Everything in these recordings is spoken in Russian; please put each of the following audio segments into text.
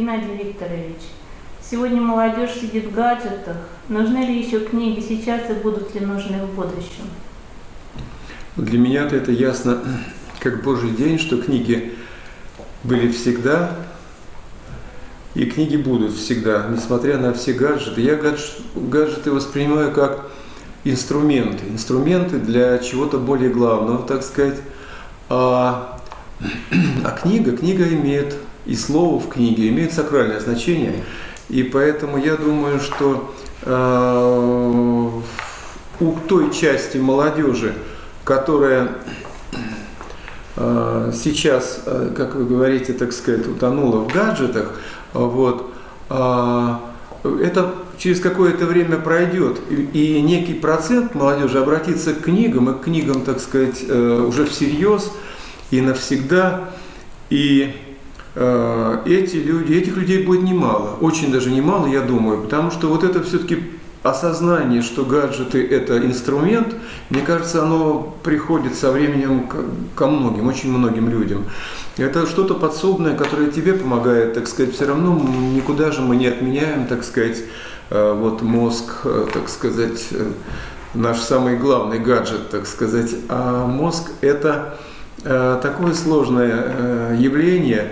Геннадий Викторович, сегодня молодежь сидит в гаджетах. Нужны ли еще книги сейчас и будут ли нужны в будущем? Для меня-то это ясно, как Божий день, что книги были всегда, и книги будут всегда, несмотря на все гаджеты. Я гаджеты воспринимаю как инструменты, инструменты для чего-то более главного, так сказать. А, а книга, книга имеет, и слово в книге имеет сакральное значение. И поэтому я думаю, что э, у той части молодежи, которая э, сейчас, э, как вы говорите, так сказать, утонула в гаджетах, вот, это через какое-то время пройдет, и некий процент молодежи обратится к книгам, и к книгам, так сказать, уже всерьез и навсегда. И эти люди, этих людей будет немало, очень даже немало, я думаю, потому что вот это все-таки осознание, что гаджеты – это инструмент, мне кажется, оно приходит со временем ко многим, очень многим людям. Это что-то подсобное, которое тебе помогает, так сказать, все равно никуда же мы не отменяем, так сказать, э, вот мозг, э, так сказать, э, наш самый главный гаджет, так сказать. А мозг – это такое сложное явление,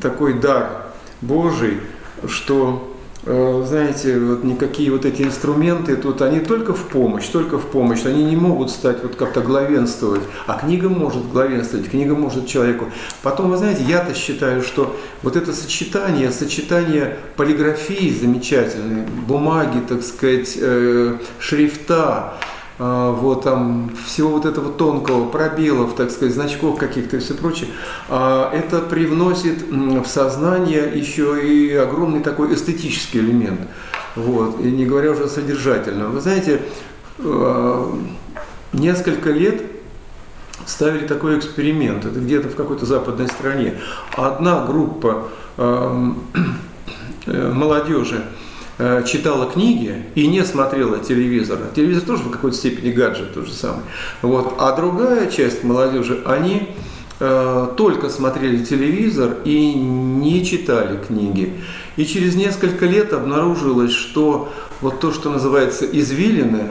такой дар Божий, что Э, знаете, вот никакие вот эти инструменты тут, они только в помощь, только в помощь. Они не могут стать вот как-то главенствовать. А книга может главенствовать, книга может человеку. Потом, вы знаете, я-то считаю, что вот это сочетание, сочетание полиграфии замечательной, бумаги, так сказать, э, шрифта, вот там всего вот этого тонкого, пробелов, так сказать, значков каких-то и все прочее, а, это привносит в сознание еще и огромный такой эстетический элемент. Вот, и не говоря уже о содержательном. Вы знаете, а, несколько лет ставили такой эксперимент, это где-то в какой-то западной стране. Одна группа э, молодежи Э, читала книги и не смотрела телевизор. Телевизор тоже в какой-то степени гаджет тот же самый. Вот. А другая часть молодежи, они э, только смотрели телевизор и не читали книги. И через несколько лет обнаружилось, что вот то, что называется извилины,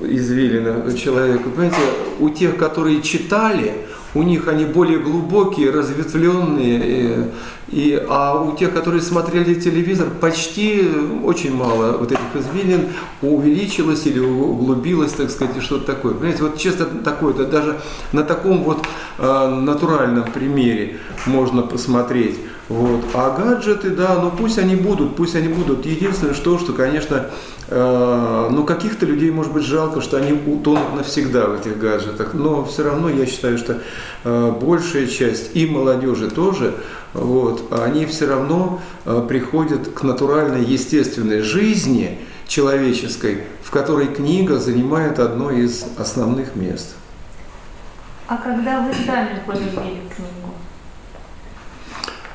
извилины человека, понимаете, у тех, которые читали, у них они более глубокие, разветвленные, и, а у тех, которые смотрели телевизор, почти очень мало вот этих извилин увеличилось или углубилось, так сказать, что-то такое. Понимаете, вот честно такое, да, даже на таком вот э, натуральном примере можно посмотреть. Вот. А гаджеты, да, ну пусть они будут, пусть они будут. Единственное, что, что конечно, э, ну каких-то людей, может быть, жалко, что они утонут навсегда в этих гаджетах. Но все равно я считаю, что э, большая часть и молодежи тоже, вот, они все равно э, приходят к натуральной, естественной жизни человеческой, в которой книга занимает одно из основных мест. А когда вы сами полюбили книгу?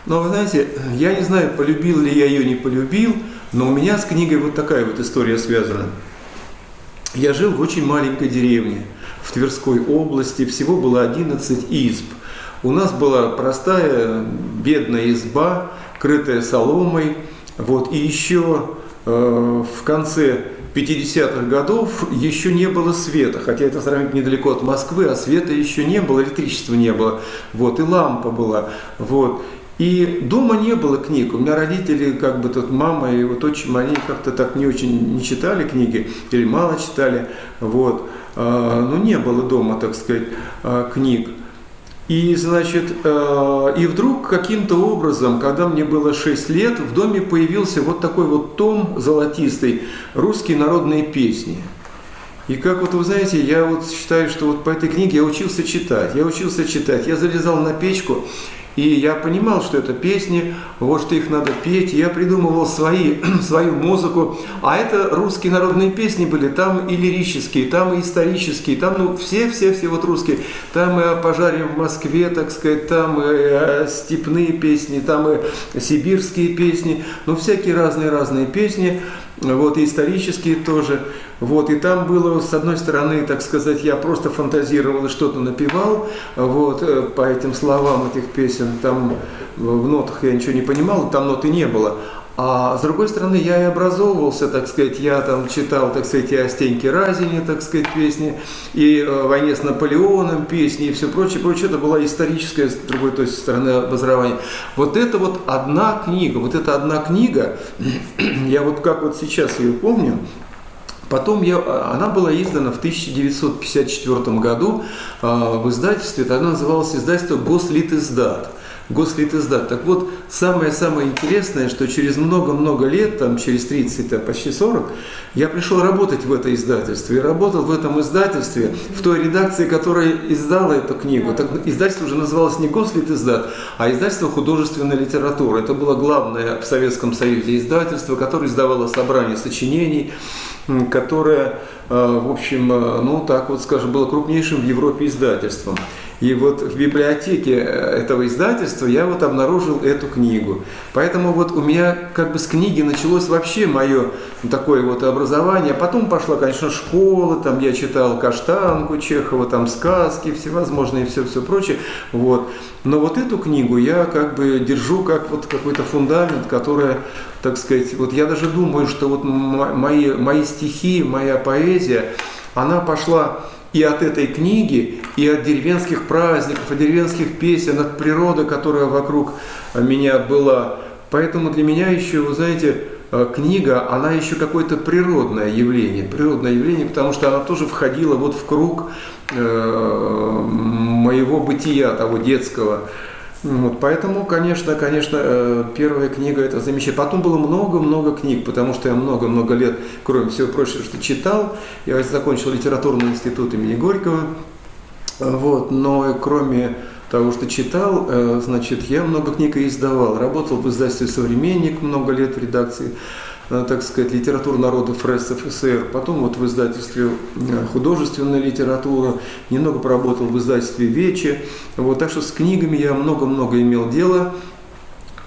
Но вы знаете, я не знаю, полюбил ли я ее, не полюбил, но у меня с книгой вот такая вот история связана. Я жил в очень маленькой деревне в Тверской области, всего было 11 изб. У нас была простая бедная изба, крытая соломой, вот, и еще э, в конце 50-х годов еще не было света, хотя это сравнительно недалеко от Москвы, а света еще не было, электричества не было, вот, и лампа была, вот. И дома не было книг. У меня родители, как бы тут мама и вот отчим, они как-то так не очень не читали книги или мало читали. Вот. А, ну, не было дома, так сказать, а, книг. И, значит, а, и вдруг каким-то образом, когда мне было 6 лет, в доме появился вот такой вот том золотистый «Русские народные песни». И как вот вы знаете, я вот считаю, что вот по этой книге я учился читать. Я учился читать. Я залезал на печку и я понимал, что это песни, вот что их надо петь. Я придумывал свои, свою музыку. А это русские народные песни были. Там и лирические, там и исторические, там ну все-все-все вот русские. Там и о пожаре в Москве, так сказать, там и степные песни, там и сибирские песни. Ну всякие разные-разные песни вот, и исторические тоже. Вот, и там было, с одной стороны, так сказать, я просто фантазировал и что-то напевал вот, э, по этим словам этих песен. Там в нотах я ничего не понимал, там ноты не было. А с другой стороны, я и образовывался, так сказать, я там читал, так сказать, и о Стеньке Разине, так сказать, песни, и о войне с Наполеоном песни, и все прочее, прочее. Это была историческая, с другой той стороны, образования. Вот это вот одна книга, вот эта одна книга, я вот как вот сейчас ее помню, Потом я, она была издана в 1954 году э, в издательстве, тогда называлось издательство «Гослитиздат». Гослитиздат. Так вот, самое-самое интересное, что через много-много лет, там через 30, а почти 40, я пришел работать в это издательство. И работал в этом издательстве, в той редакции, которая издала эту книгу. Так, издательство уже называлось не Гослитиздат, а издательство художественной литературы. Это было главное в Советском Союзе издательство, которое издавало собрание сочинений, которое, э, в общем, э, ну так вот скажем, было крупнейшим в Европе издательством. И вот в библиотеке э, этого издательства я вот обнаружил эту книгу. Поэтому вот у меня как бы с книги началось вообще мое такое вот образование. Потом пошла, конечно, школа, там я читал Каштанку Чехова, там сказки всевозможные, все-все прочее. Вот. Но вот эту книгу я как бы держу как вот какой-то фундамент, который, так сказать, вот я даже думаю, что вот мои, мои стихи, моя поэзия, она пошла и от этой книги, и от деревенских праздников, от деревенских песен, от природы, которая вокруг меня была. Поэтому для меня еще, вы знаете, э, книга, она еще какое-то природное явление, природное явление, потому что она тоже входила вот в круг э, моего бытия, того детского. Вот, поэтому, конечно, конечно, э, первая книга это замечательно. Потом было много-много книг, потому что я много-много лет, кроме всего прочего, что читал. Я закончил литературный институт имени Горького. Вот, но кроме того, что читал, э, значит, я много книг и издавал. Работал в издательстве «Современник» много лет в редакции. Э, так сказать, литература народов РСФСР, потом вот в издательстве э, художественная литература, немного поработал в издательстве Вечи. Вот, так что с книгами я много-много имел дело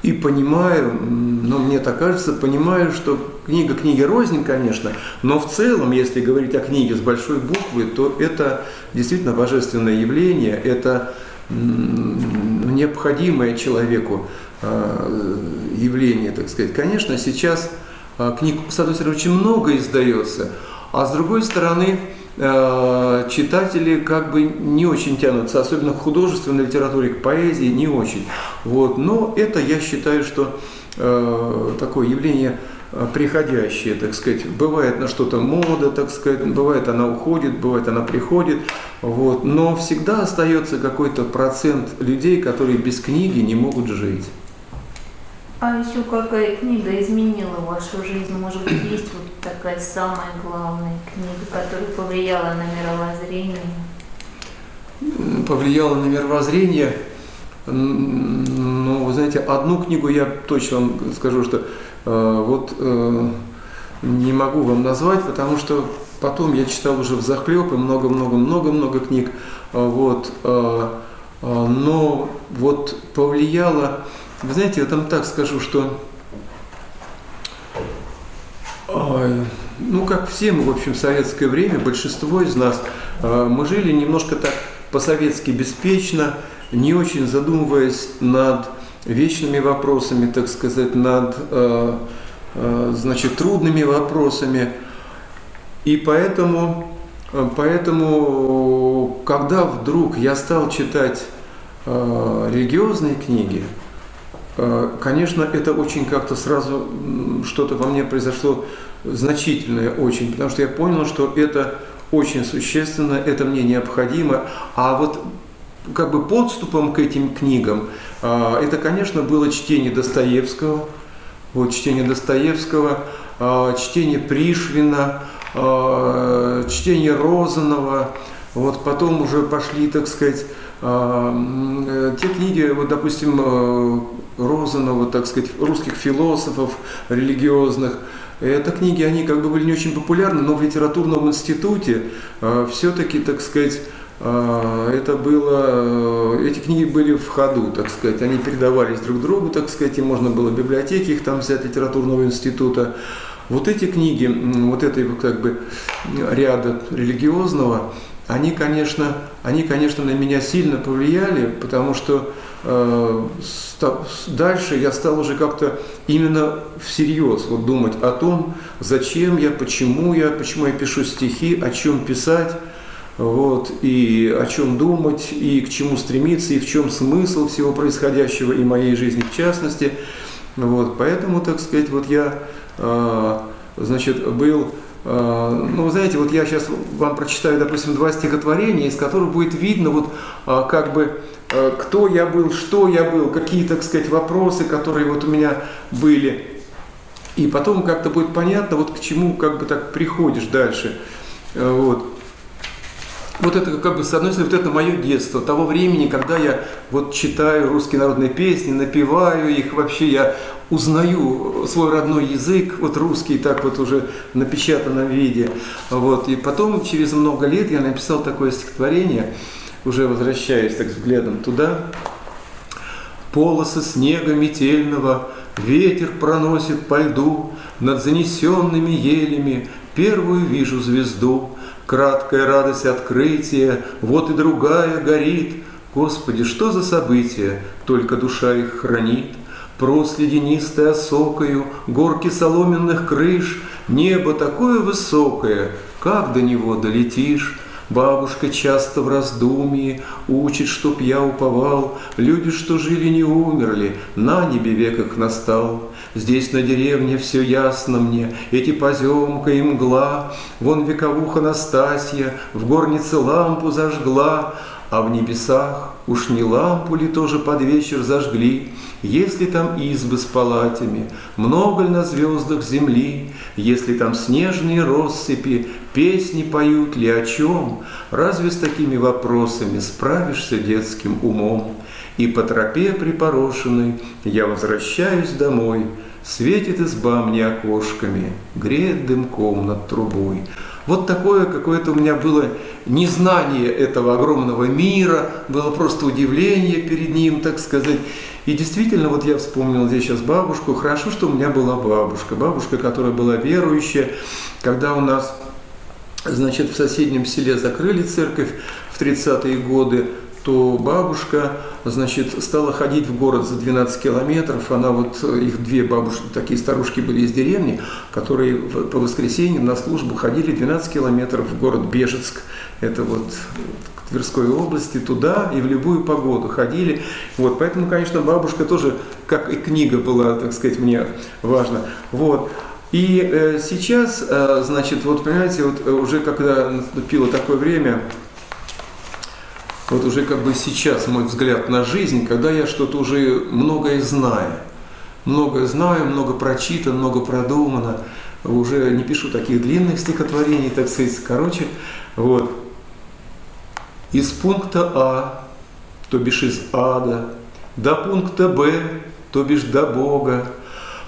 и понимаю, но мне так кажется, понимаю, что книга книги рознь, конечно, но в целом, если говорить о книге с большой буквы, то это действительно божественное явление, это необходимое человеку э, явление, так сказать. Конечно, сейчас книг, с очень много издается, а с другой стороны, э, читатели как бы не очень тянутся, особенно к художественной литературе, к поэзии не очень. Вот. Но это, я считаю, что э, такое явление приходящее, так сказать. Бывает на что-то мода, так сказать, бывает она уходит, бывает она приходит. Вот. Но всегда остается какой-то процент людей, которые без книги не могут жить. А еще какая книга изменила вашу жизнь? Может быть, есть вот такая самая главная книга, которая повлияла на мировоззрение? Повлияла на мировоззрение. Ну, вы знаете, одну книгу я точно вам скажу, что э, вот э, не могу вам назвать, потому что потом я читал уже в захлеб и много-много-много-много книг. Э, вот, э, э, но вот повлияло вы знаете, я там так скажу, что ну, как все мы, в общем, в советское время, большинство из нас, а, мы жили немножко так по-советски беспечно, не очень задумываясь над вечными вопросами, так сказать, над, а, а, значит, трудными вопросами. И поэтому, поэтому, когда вдруг я стал читать религиозные книги, Э, конечно, это очень как-то сразу что-то во мне произошло значительное очень, потому что я понял, что это очень существенно, это мне необходимо. А вот как бы подступом к этим книгам, э, это, конечно, было чтение Достоевского, вот чтение Достоевского, э, чтение Пришвина, чтение Розанова, вот потом уже пошли, так сказать, те книги, вот, допустим, Розанова, так сказать, русских философов религиозных. Это книги, они как бы были не очень популярны, но в литературном институте э, все-таки, так сказать, э, это было, э, эти книги были в ходу, так сказать, они передавались друг другу, так сказать, и можно было в библиотеке их там взять, литературного института. Вот эти книги, вот этой как бы ряда религиозного, они, конечно, они, конечно, на меня сильно повлияли, потому что э, дальше я стал уже как-то именно всерьез вот думать о том, зачем я, почему я, почему я пишу стихи, о чем писать, вот, и о чем думать, и к чему стремиться, и в чем смысл всего происходящего, и моей жизни в частности. Вот, поэтому, так сказать, вот я, э, значит, был Э, ну, знаете, вот я сейчас вам прочитаю, допустим, два стихотворения, из которых будет видно, вот э, как бы, э, кто я был, что я был, какие, так сказать, вопросы, которые вот у меня были. И потом как-то будет понятно, вот к чему как бы так приходишь дальше. Вот вот это как бы, с одной стороны, вот это мое детство, того времени, когда я вот читаю русские народные песни, напеваю их, вообще я узнаю свой родной язык, вот русский, так вот уже в напечатанном виде. Вот. И потом, через много лет, я написал такое стихотворение, уже возвращаясь так взглядом туда. Полосы снега метельного ветер проносит по льду, над занесенными елями первую вижу звезду, краткая радость открытия, вот и другая горит. Господи, что за события, только душа их хранит. Прос ледянистой осокою, горки соломенных крыш, Небо такое высокое, как до него долетишь? Бабушка часто в раздумье учит, чтоб я уповал, Люди, что жили, не умерли, на небе век их настал. Здесь на деревне все ясно мне, эти поземка и мгла, Вон вековуха Настасья в горнице лампу зажгла, А в небесах уж не лампу ли тоже под вечер зажгли, Если там избы с палатями, много ли на звездах земли, Если там снежные россыпи, песни поют ли о чем, Разве с такими вопросами справишься детским умом? И по тропе припорошенной я возвращаюсь домой, Светит изба мне окошками, греет дымком над трубой. Вот такое какое-то у меня было незнание этого огромного мира, было просто удивление перед ним, так сказать. И действительно, вот я вспомнил здесь сейчас бабушку. Хорошо, что у меня была бабушка. Бабушка, которая была верующая. Когда у нас, значит, в соседнем селе закрыли церковь в 30-е годы, то бабушка, значит, стала ходить в город за 12 километров. Она вот, их две бабушки, такие старушки были из деревни, которые по воскресеньям на службу ходили 12 километров в город Бежецк. Это вот к Тверской области, туда и в любую погоду ходили. Вот, поэтому, конечно, бабушка тоже, как и книга была, так сказать, мне важно. Вот. И э, сейчас, э, значит, вот понимаете, вот уже когда наступило такое время, вот уже как бы сейчас мой взгляд на жизнь, когда я что-то уже многое знаю. Многое знаю, много прочитано, много продумано. Уже не пишу таких длинных стихотворений, так сказать, короче. Вот. Из пункта А, то бишь из ада, до пункта Б, то бишь до Бога,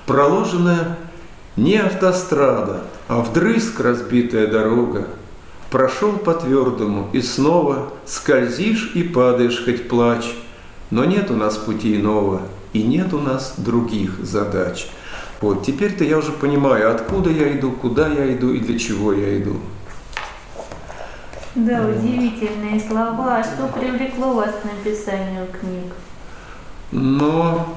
проложенная не автострада, а вдрызг разбитая дорога – Прошел по твердому и снова скользишь и падаешь, хоть плачь. Но нет у нас пути иного, и нет у нас других задач. Вот, теперь-то я уже понимаю, откуда я иду, куда я иду и для чего я иду. Да, удивительные слова. А что привлекло вас к написанию книг? Но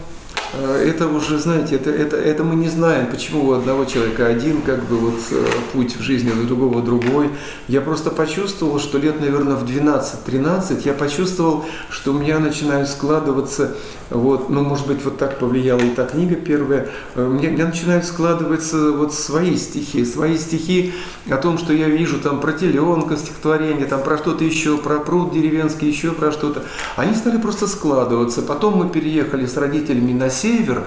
это уже, знаете, это, это, это мы не знаем, почему у одного человека один как бы вот э, путь в жизни, у другого другой. Я просто почувствовал, что лет, наверное, в 12-13 я почувствовал, что у меня начинают складываться, вот, ну, может быть, вот так повлияла и та книга первая, э, мне, мне начинают складываться вот свои стихи, свои стихи о том, что я вижу там про теленка стихотворение, там про что-то еще, про пруд деревенский, еще про что-то. Они стали просто складываться. Потом мы переехали с родителями на север,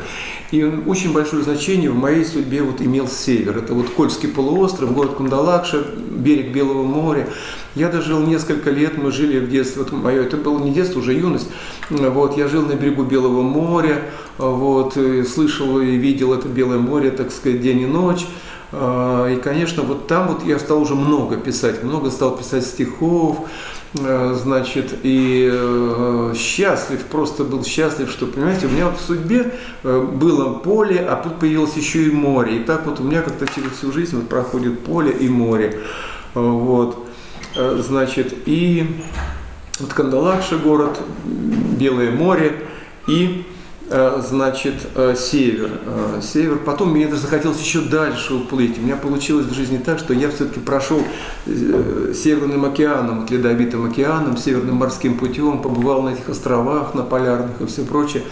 и очень большое значение в моей судьбе вот имел север. Это вот Кольский полуостров, город Кундалакша, берег Белого моря. Я дожил несколько лет, мы жили в детстве, вот мое, это было не детство, уже юность. Вот, я жил на берегу Белого моря, вот, слышал и видел это Белое море, так сказать, день и ночь. А, и, конечно, вот там вот я стал уже много писать, много стал писать стихов, значит, и э, счастлив, просто был счастлив, что, понимаете, у меня вот в судьбе э, было поле, а тут появилось еще и море. И так вот у меня как-то через всю жизнь вот проходит поле и море. Вот. э, значит, и вот Кандалакша город, Белое море и Э, значит, э, север. Э, север. Потом мне даже захотелось еще дальше уплыть. У меня получилось в жизни так, что я все-таки прошел Северным океаном, Ледовитым океаном, Северным морским путем, побывал на этих островах, на полярных и все прочее.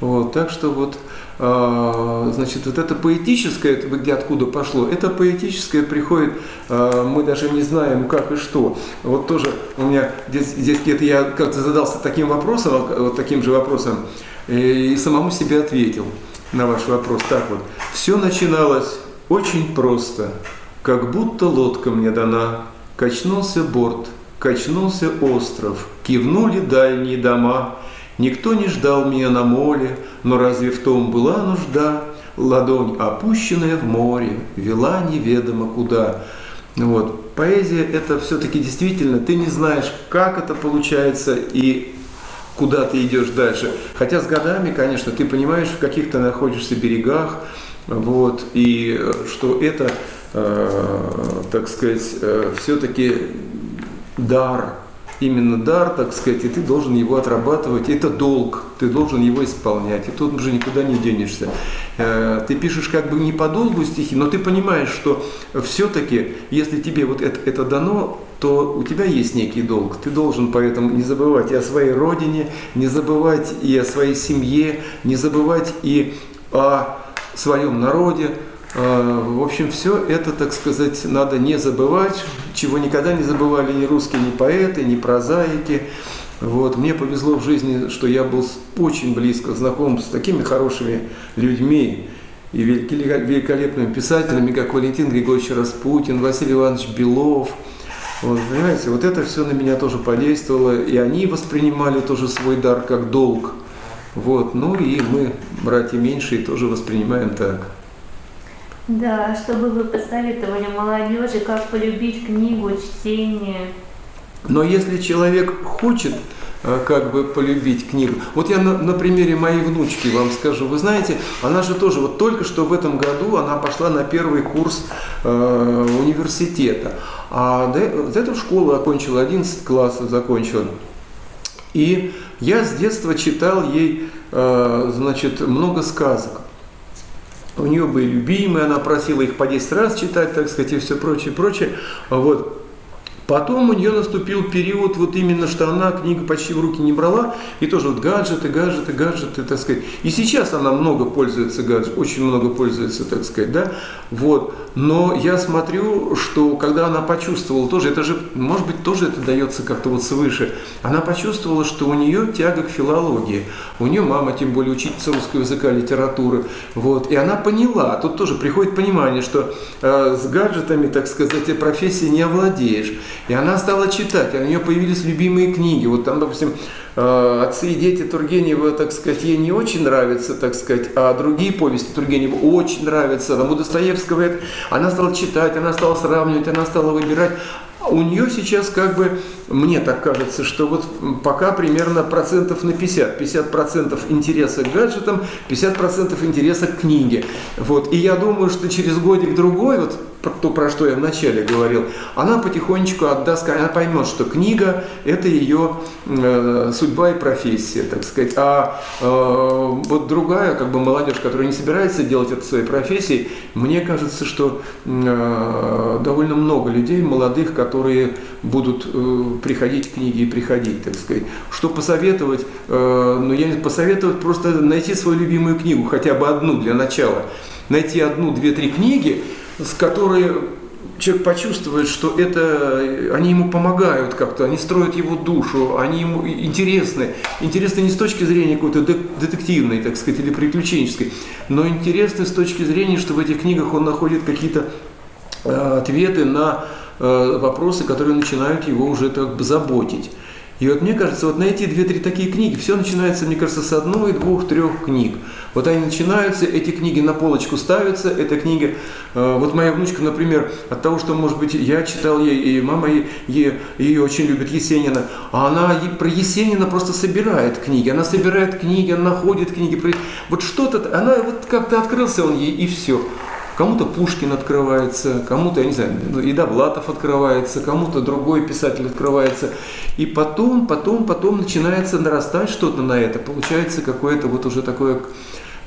Вот, так что вот, значит, вот это поэтическое, это где откуда пошло, это поэтическое приходит, мы даже не знаем как и что. Вот тоже у меня здесь, здесь где-то я как-то задался таким вопросом, вот таким же вопросом, и самому себе ответил на ваш вопрос. Так вот, все начиналось очень просто, как будто лодка мне дана, качнулся борт, качнулся остров, кивнули дальние дома, никто не ждал меня на море, но разве в том была нужда? Ладонь, опущенная в море, вела неведомо куда. Вот. Поэзия – это все-таки действительно, ты не знаешь, как это получается, и куда ты идешь дальше. Хотя с годами, конечно, ты понимаешь, в каких то находишься берегах, вот, и э, что это, э, так сказать, э, все-таки дар, именно дар, так сказать, и ты должен его отрабатывать. Это долг, ты должен его исполнять, и тут уже никуда не денешься. Э, ты пишешь как бы не по долгу стихи, но ты понимаешь, что все-таки, если тебе вот это, это дано, то у тебя есть некий долг. Ты должен поэтому не забывать и о своей родине, не забывать и о своей семье, не забывать и о своем народе, в общем, все это, так сказать, надо не забывать, чего никогда не забывали ни русские, ни поэты, ни прозаики. Вот. Мне повезло в жизни, что я был очень близко знаком с такими хорошими людьми и великолепными писателями, как Валентин Григорьевич Распутин, Василий Иванович Белов. Вот, понимаете, вот это все на меня тоже подействовало, и они воспринимали тоже свой дар как долг. Вот, ну и мы, братья меньшие, тоже воспринимаем так. Да, что бы вы посоветовали молодежи, как полюбить книгу, чтение? Но если человек хочет э, как бы полюбить книгу. Вот я на, на примере моей внучки вам скажу. Вы знаете, она же тоже вот только что в этом году она пошла на первый курс э, университета. А до, до этого школу окончила, 11 классов закончила. И я с детства читал ей, э, значит, много сказок. У нее были любимые, она просила их по 10 раз читать, так сказать, и все прочее, прочее. Вот. Потом у нее наступил период, вот именно, что она книгу почти в руки не брала, и тоже вот гаджеты, гаджеты, гаджеты, так сказать. И сейчас она много пользуется гаджетом, очень много пользуется, так сказать, да, вот. Но я смотрю, что когда она почувствовала тоже, это же, может быть, тоже это дается как-то вот свыше, она почувствовала, что у нее тяга к филологии, у нее мама, тем более, учительница русского языка, литературы, вот, и она поняла, тут тоже приходит понимание, что э, с гаджетами, так сказать, профессии не овладеешь. И она стала читать, у нее появились любимые книги. Вот там, допустим, э, «Отцы и дети» Тургенева, так сказать, ей не очень нравится, так сказать, а другие повести Тургенева очень нравятся. Там у Достоевского это... Она стала читать, она стала сравнивать, она стала выбирать. У нее сейчас как бы, мне так кажется, что вот пока примерно процентов на 50. 50 процентов интереса к гаджетам, 50 процентов интереса к книге. Вот. И я думаю, что через годик-другой, вот то, про что я вначале говорил, она потихонечку отдаст, она поймет, что книга – это ее э, судьба и профессия, так сказать. А э, вот другая, как бы молодежь, которая не собирается делать это своей профессией, мне кажется, что э, довольно много людей, молодых, которые будут э, приходить к книге и приходить, так сказать. Что посоветовать? Э, ну, я посоветовать просто найти свою любимую книгу, хотя бы одну для начала. Найти одну, две, три книги, с которой человек почувствует, что это, они ему помогают как-то, они строят его душу, они ему интересны. Интересны не с точки зрения какой-то детективной, так сказать, или приключенческой, но интересны с точки зрения, что в этих книгах он находит какие-то э, ответы на э, вопросы, которые начинают его уже так заботить. И вот мне кажется, вот на эти две-три такие книги, все начинается, мне кажется, с одной, двух, трех книг. Вот они начинаются, эти книги на полочку ставятся, эта книга, э, вот моя внучка, например, от того, что, может быть, я читал ей, и мама ей, ее очень любит, Есенина, а она про Есенина просто собирает книги, она собирает книги, она находит книги, вот что-то, она вот как-то открылся он ей, и все. Кому-то Пушкин открывается, кому-то, я не знаю, ну, и Довлатов открывается, кому-то другой писатель открывается. И потом, потом, потом начинается нарастать что-то на это. Получается какое-то вот уже такое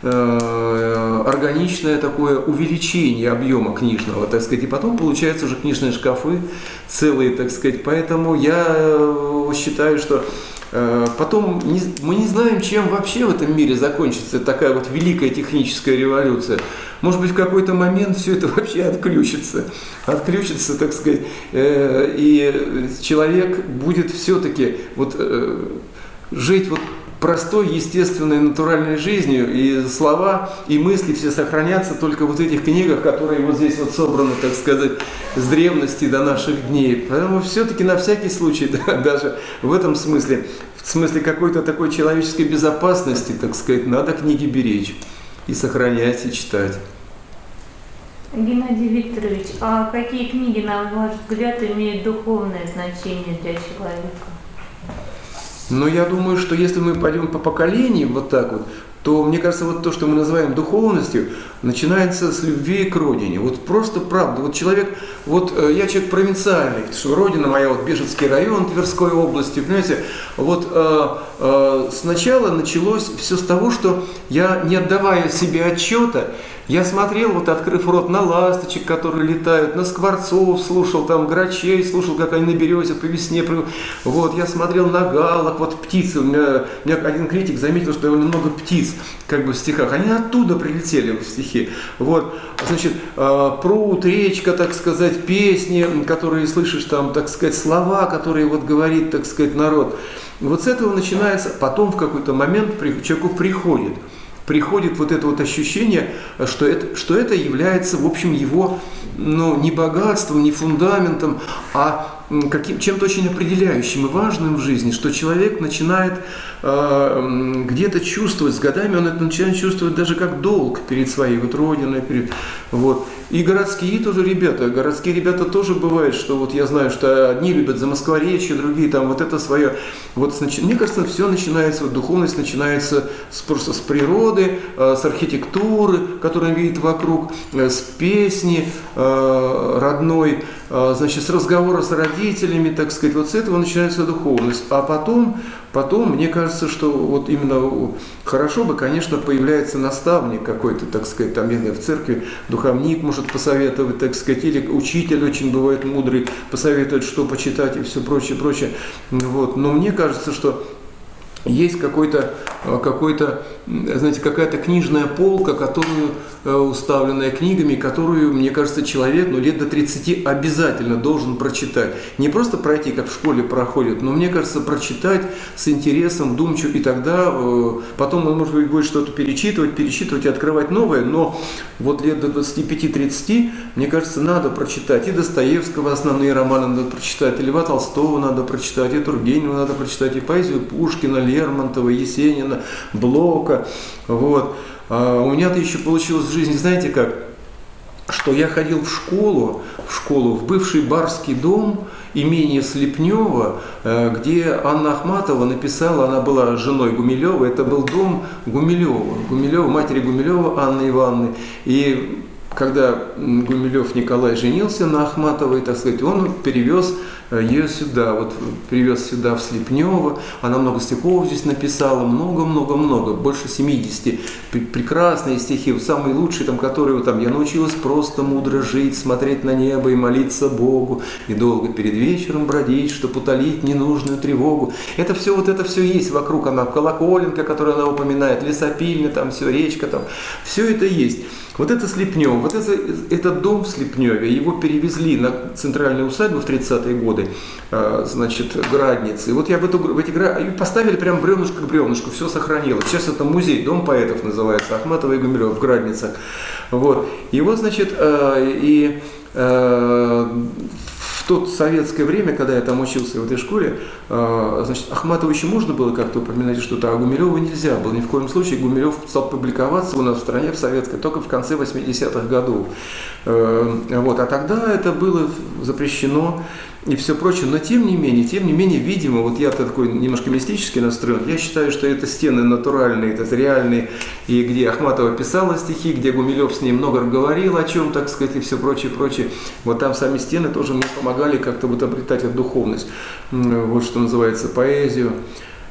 э, органичное такое увеличение объема книжного, так сказать, и потом получаются уже книжные шкафы целые, так сказать. Поэтому я э, считаю, что потом не, мы не знаем, чем вообще в этом мире закончится такая вот великая техническая революция. Может быть, в какой-то момент все это вообще отключится. Отключится, так сказать, э, и человек будет все-таки вот э, жить вот простой, естественной, натуральной жизнью, и слова, и мысли все сохранятся только вот в этих книгах, которые вот здесь вот собраны, так сказать, с древности до наших дней. Поэтому все-таки на всякий случай, да, даже в этом смысле, в смысле какой-то такой человеческой безопасности, так сказать, надо книги беречь и сохранять, и читать. Геннадий Викторович, а какие книги, на ваш взгляд, имеют духовное значение для человека? Но я думаю, что если мы пойдем по поколениям вот так вот, то мне кажется, вот то, что мы называем духовностью, начинается с любви к родине. Вот просто правда. Вот человек, вот э, я человек провинциальный, что родина моя, вот Бежецкий район Тверской области, понимаете, вот э, э, сначала началось все с того, что я, не отдавая себе отчета, я смотрел, вот открыв рот, на ласточек, которые летают, на скворцов, слушал там грачей, слушал, как они на березе по весне. Вот, я смотрел на галок, вот птицы. У меня, у меня один критик заметил, что довольно много птиц как бы в стихах. Они оттуда прилетели в стихи. Вот, значит, э, пруд, речка, так сказать, песни, которые слышишь там, так сказать, слова, которые вот говорит, так сказать, народ. Вот с этого начинается, потом в какой-то момент человеку приходит – приходит вот это вот ощущение, что это, что это является, в общем, его ну, не богатством, не фундаментом, а каким, чем-то очень определяющим и важным в жизни, что человек начинает э, где-то чувствовать, с годами он это начинает чувствовать даже как долг перед своей вот родиной. Перед, вот. И городские тоже ребята, городские ребята тоже бывает, что вот я знаю, что одни любят за Москворечье, другие там вот это свое. Вот мне кажется, все начинается, вот духовность начинается с, просто с природы, э, с архитектуры, которую он видит вокруг, э, с песни э, родной, значит, с разговора с родителями, так сказать, вот с этого начинается духовность. А потом, потом, мне кажется, что вот именно хорошо бы, конечно, появляется наставник какой-то, так сказать, там, я знаю, в церкви, духовник может посоветовать, так сказать, или учитель очень бывает мудрый, посоветует, что почитать и все прочее, прочее. Вот. Но мне кажется, что есть какой-то, э, какой-то, знаете, какая-то книжная полка, которую, э, уставленная книгами, которую, мне кажется, человек ну, лет до 30 обязательно должен прочитать. Не просто пройти, как в школе проходит, но, мне кажется, прочитать с интересом, думчу, и тогда э, потом он, может быть, будет что-то перечитывать, перечитывать и открывать новое, но вот лет до 25-30, мне кажется, надо прочитать и Достоевского основные романы надо прочитать, и Льва Толстого надо прочитать, и Тургенева надо прочитать, и поэзию Пушкина, Лермонтова, Есенина, Блока. Вот. А у меня-то еще получилось в жизни, знаете как, что я ходил в школу, в школу, в бывший барский дом имение Слепнева, э, где Анна Ахматова написала, она была женой Гумилева, это был дом Гумилева, Гумилева, матери Гумилева Анны Ивановны. И когда Гумилев Николай женился на Ахматовой, так сказать, он перевез ее сюда, вот привез сюда в Слепнево, она много стихов здесь написала, много-много-много, больше 70, прекрасные стихи, самые лучшие, там, которые, там, я научилась просто мудро жить, смотреть на небо и молиться Богу, и долго перед вечером бродить, чтобы утолить ненужную тревогу. Это все, вот это все есть вокруг, она колоколенка, которую она упоминает, лесопильня, там все, речка, там, все это есть. Вот это Слепнев, вот это, этот дом в Слепневе, его перевезли на центральную усадьбу в 30-е годы, а, значит, Градницы. И вот я в, эту, в эти град... поставили прям бревнышко к бревнышку, все сохранилось. Сейчас это музей, дом поэтов называется, Ахматова и Гумилев в Градницах. Вот. И вот, значит, а, и тот советское время, когда я там учился в этой школе, э, значит, Ахматова еще можно было как-то упоминать что-то, а Гумилева нельзя было. Ни в коем случае Гумилев стал публиковаться у нас в стране, в советской, только в конце 80-х годов. Э, вот. А тогда это было запрещено. И все прочее, но тем не менее, тем не менее, видимо, вот я такой немножко мистически настроен, я считаю, что это стены натуральные, это реальные, и где Ахматова писала стихи, где Гумилев с ней много говорил о чем, так сказать, и все прочее, прочее, вот там сами стены тоже мне помогали как-то вот обретать эту духовность, вот что называется, поэзию.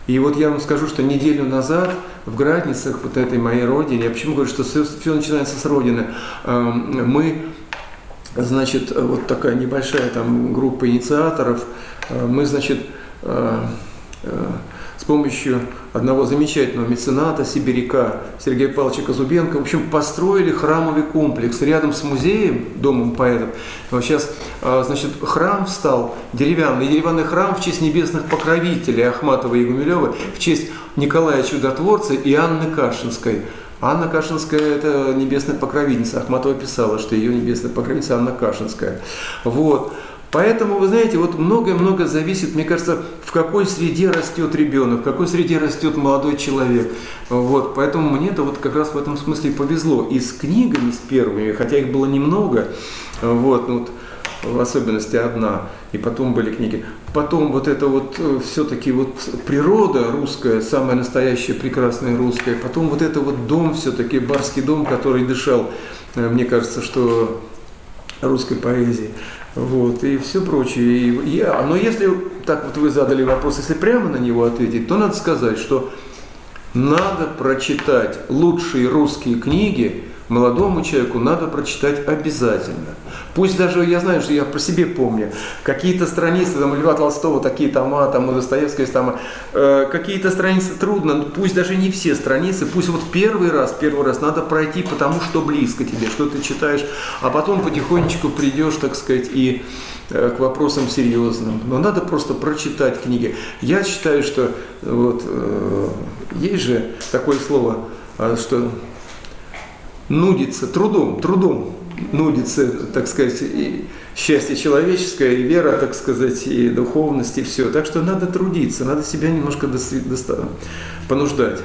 И вот я вам скажу, что неделю назад в Градницах, вот этой моей родине, я почему говорю, что все, все начинается с родины, эм, мы значит, вот такая небольшая там группа инициаторов, э, мы, значит, э, э, с помощью одного замечательного мецената, сибиряка Сергея Павловича Казубенко, в общем, построили храмовый комплекс рядом с музеем, домом поэтов. Вот сейчас, значит, храм стал деревянный, деревянный храм в честь небесных покровителей Ахматова и Гумилева, в честь Николая Чудотворца и Анны Кашинской – Анна Кашинская – это небесная покровительница. Ахматова писала, что ее небесная покровительница Анна Кашинская. Вот. Поэтому, вы знаете, вот многое-многое зависит, мне кажется, в какой среде растет ребенок, в какой среде растет молодой человек. Вот. Поэтому мне это вот как раз в этом смысле повезло. И с книгами, с первыми, хотя их было немного, вот, ну вот в особенности одна, и потом были книги. Потом вот это вот э, все-таки вот природа русская, самая настоящая, прекрасная русская, потом вот это вот дом все-таки, барский дом, который дышал, э, мне кажется, что русской поэзии. Вот, и все прочее. И, я, но если так вот вы задали вопрос, если прямо на него ответить, то надо сказать, что надо прочитать лучшие русские книги молодому человеку надо прочитать обязательно. Пусть даже, я знаю, что я про себе помню, какие-то страницы, там, Льва Толстого, такие тома, там, у Достоевского есть тома, э, какие-то страницы трудно, пусть даже не все страницы, пусть вот первый раз, первый раз надо пройти, потому что близко тебе, что ты читаешь, а потом потихонечку придешь, так сказать, и э, к вопросам серьезным. Но надо просто прочитать книги. Я считаю, что вот, э, есть же такое слово, э, что нудится трудом, трудом нудится, так сказать, и счастье человеческое, и вера, так сказать, и духовность, и все. Так что надо трудиться, надо себя немножко понуждать.